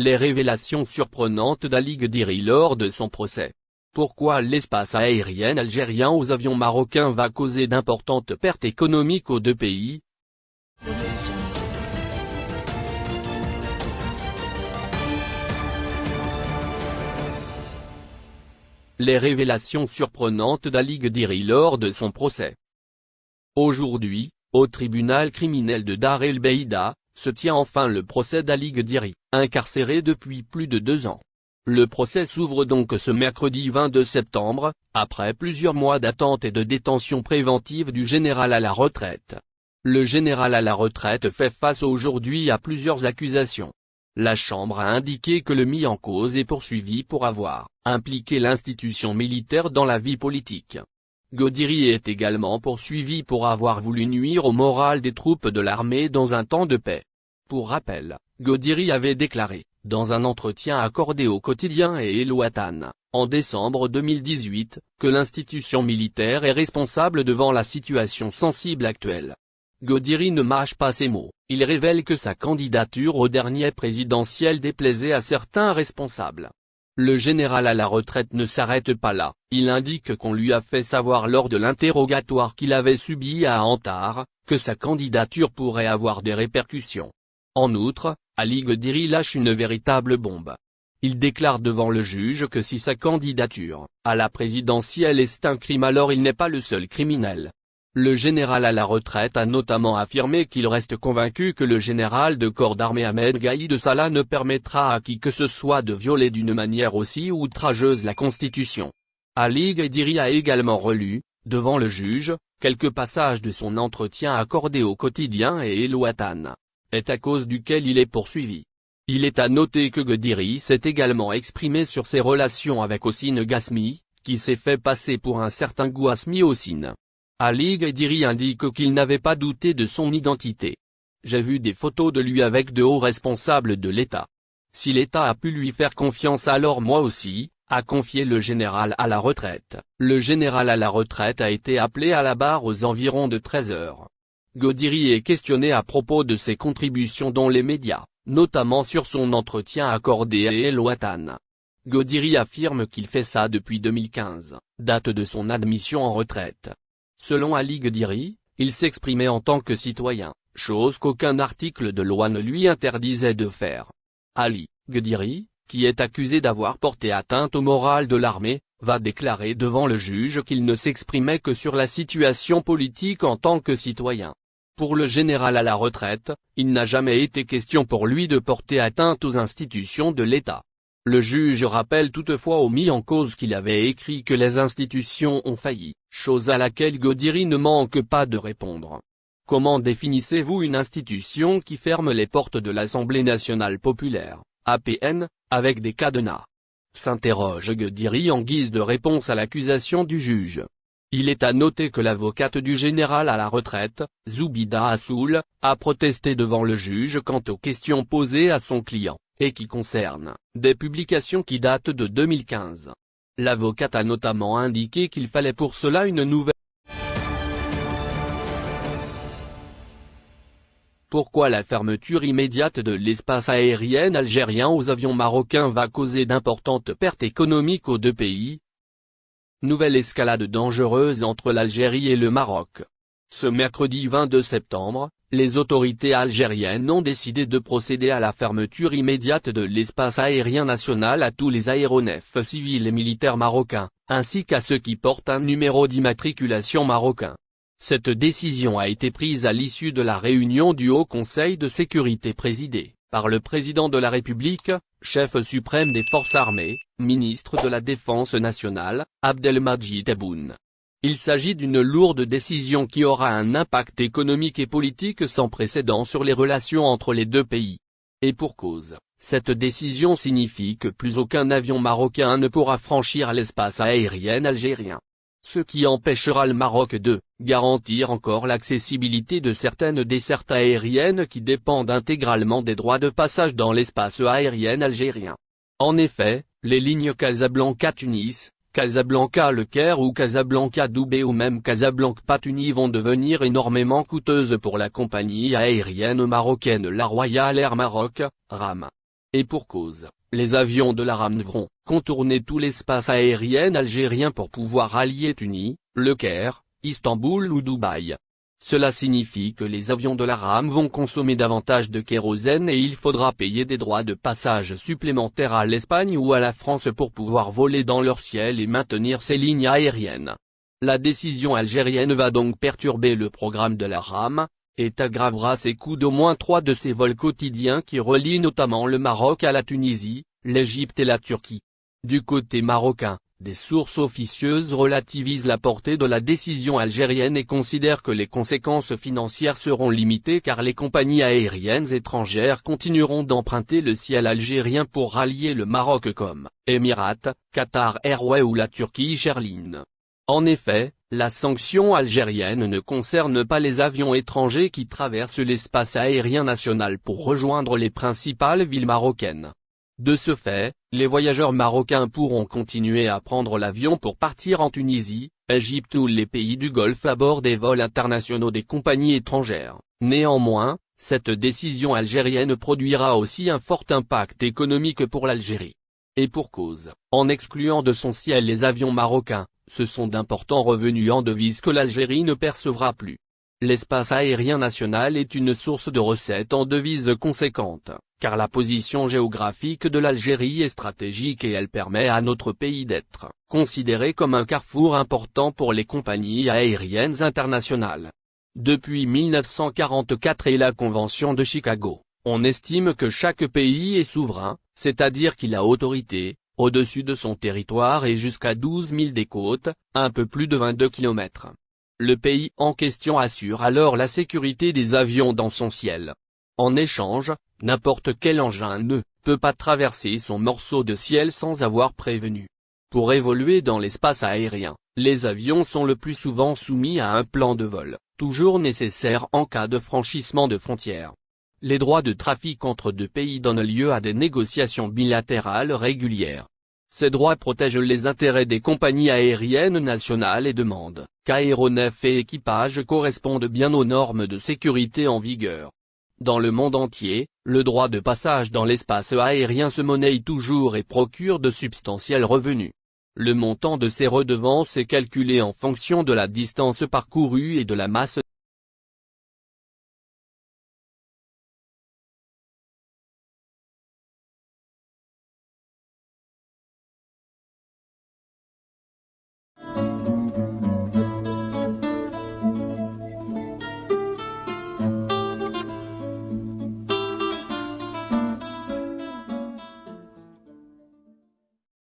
Les révélations surprenantes d'Ali Gdiri lors de son procès. Pourquoi l'espace aérien algérien aux avions marocains va causer d'importantes pertes économiques aux deux pays? Les révélations surprenantes d'Ali Gdiri lors de son procès. Aujourd'hui, au tribunal criminel de Dar el Beida, se tient enfin le procès d'Ali Gdiri, incarcéré depuis plus de deux ans. Le procès s'ouvre donc ce mercredi 22 septembre, après plusieurs mois d'attente et de détention préventive du général à la retraite. Le général à la retraite fait face aujourd'hui à plusieurs accusations. La Chambre a indiqué que le mis en cause est poursuivi pour avoir impliqué l'institution militaire dans la vie politique. Godiri est également poursuivi pour avoir voulu nuire au moral des troupes de l'armée dans un temps de paix. Pour rappel, Godiri avait déclaré, dans un entretien accordé au quotidien et Elouatan, en décembre 2018, que l'institution militaire est responsable devant la situation sensible actuelle. Godiri ne mâche pas ses mots, il révèle que sa candidature au dernier présidentiel déplaisait à certains responsables. Le général à la retraite ne s'arrête pas là, il indique qu'on lui a fait savoir lors de l'interrogatoire qu'il avait subi à Antar, que sa candidature pourrait avoir des répercussions. En outre, Ali Gdiri lâche une véritable bombe. Il déclare devant le juge que si sa candidature, à la présidentielle est un crime alors il n'est pas le seul criminel. Le général à la retraite a notamment affirmé qu'il reste convaincu que le général de corps d'armée Ahmed Gaïd Salah ne permettra à qui que ce soit de violer d'une manière aussi outrageuse la Constitution. Ali Gdiri a également relu, devant le juge, quelques passages de son entretien accordé au quotidien et Elouatan est à cause duquel il est poursuivi. Il est à noter que Gdiri s'est également exprimé sur ses relations avec Ossine Gasmi, qui s'est fait passer pour un certain Gouasmi Ossine. Ali Gdiri indique qu'il n'avait pas douté de son identité. J'ai vu des photos de lui avec de hauts responsables de l'État. Si l'État a pu lui faire confiance alors moi aussi, a confié le général à la retraite. Le général à la retraite a été appelé à la barre aux environs de 13 heures. Godiri est questionné à propos de ses contributions dans les médias, notamment sur son entretien accordé à El Watan. Godiri affirme qu'il fait ça depuis 2015, date de son admission en retraite. Selon Ali Godiri, il s'exprimait en tant que citoyen, chose qu'aucun article de loi ne lui interdisait de faire. Ali Godiri, qui est accusé d'avoir porté atteinte au moral de l'armée, va déclarer devant le juge qu'il ne s'exprimait que sur la situation politique en tant que citoyen. Pour le général à la retraite, il n'a jamais été question pour lui de porter atteinte aux institutions de l'État. Le juge rappelle toutefois au mis en cause qu'il avait écrit que les institutions ont failli, chose à laquelle Godiri ne manque pas de répondre. Comment définissez-vous une institution qui ferme les portes de l'Assemblée nationale populaire, APN, avec des cadenas? S'interroge Godiri en guise de réponse à l'accusation du juge. Il est à noter que l'avocate du général à la retraite, Zoubida Assoul, a protesté devant le juge quant aux questions posées à son client, et qui concernent des publications qui datent de 2015. L'avocate a notamment indiqué qu'il fallait pour cela une nouvelle Pourquoi la fermeture immédiate de l'espace aérien algérien aux avions marocains va causer d'importantes pertes économiques aux deux pays? Nouvelle escalade dangereuse entre l'Algérie et le Maroc. Ce mercredi 22 septembre, les autorités algériennes ont décidé de procéder à la fermeture immédiate de l'espace aérien national à tous les aéronefs civils et militaires marocains, ainsi qu'à ceux qui portent un numéro d'immatriculation marocain. Cette décision a été prise à l'issue de la réunion du Haut Conseil de sécurité présidé par le président de la République, chef suprême des forces armées, ministre de la Défense nationale, Abdelmajid Tebboune. Il s'agit d'une lourde décision qui aura un impact économique et politique sans précédent sur les relations entre les deux pays. Et pour cause, cette décision signifie que plus aucun avion marocain ne pourra franchir l'espace aérien algérien ce qui empêchera le Maroc de garantir encore l'accessibilité de certaines dessertes aériennes qui dépendent intégralement des droits de passage dans l'espace aérien algérien. En effet, les lignes Casablanca-Tunis, Casablanca-Le Caire ou Casablanca-Doubé ou même Casablanca-Patuni vont devenir énormément coûteuses pour la compagnie aérienne marocaine La Royale Air Maroc, RAM. Et pour cause, les avions de la RAM devront contourner tout l'espace aérien algérien pour pouvoir allier Tunis, Le Caire, Istanbul ou Dubaï. Cela signifie que les avions de la RAM vont consommer davantage de kérosène et il faudra payer des droits de passage supplémentaires à l'Espagne ou à la France pour pouvoir voler dans leur ciel et maintenir ces lignes aériennes. La décision algérienne va donc perturber le programme de la RAM, et aggravera ses coûts d'au moins trois de ses vols quotidiens qui relient notamment le Maroc à la Tunisie, l'Égypte et la Turquie. Du côté marocain, des sources officieuses relativisent la portée de la décision algérienne et considèrent que les conséquences financières seront limitées car les compagnies aériennes étrangères continueront d'emprunter le ciel algérien pour rallier le Maroc comme Emirates, Qatar Airways ou la Turquie Airlines. En effet, la sanction algérienne ne concerne pas les avions étrangers qui traversent l'espace aérien national pour rejoindre les principales villes marocaines. De ce fait, les voyageurs marocains pourront continuer à prendre l'avion pour partir en Tunisie, Égypte ou les pays du Golfe à bord des vols internationaux des compagnies étrangères. Néanmoins, cette décision algérienne produira aussi un fort impact économique pour l'Algérie. Et pour cause, en excluant de son ciel les avions marocains, ce sont d'importants revenus en devises que l'Algérie ne percevra plus. L'espace aérien national est une source de recettes en devises conséquentes, car la position géographique de l'Algérie est stratégique et elle permet à notre pays d'être considéré comme un carrefour important pour les compagnies aériennes internationales. Depuis 1944 et la Convention de Chicago, on estime que chaque pays est souverain, c'est-à-dire qu'il a autorité, au-dessus de son territoire et jusqu'à 12 000 des côtes, un peu plus de 22 km. Le pays en question assure alors la sécurité des avions dans son ciel. En échange, n'importe quel engin ne peut pas traverser son morceau de ciel sans avoir prévenu. Pour évoluer dans l'espace aérien, les avions sont le plus souvent soumis à un plan de vol, toujours nécessaire en cas de franchissement de frontières. Les droits de trafic entre deux pays donnent lieu à des négociations bilatérales régulières. Ces droits protègent les intérêts des compagnies aériennes nationales et demandent qu'aéronefs et équipages correspondent bien aux normes de sécurité en vigueur. Dans le monde entier, le droit de passage dans l'espace aérien se monnaie toujours et procure de substantiels revenus. Le montant de ces redevances est calculé en fonction de la distance parcourue et de la masse